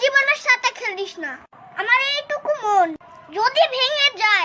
জীবনের সাথে খেলিস না। আমার এইটুকু মন। যদি ভেঙে যায়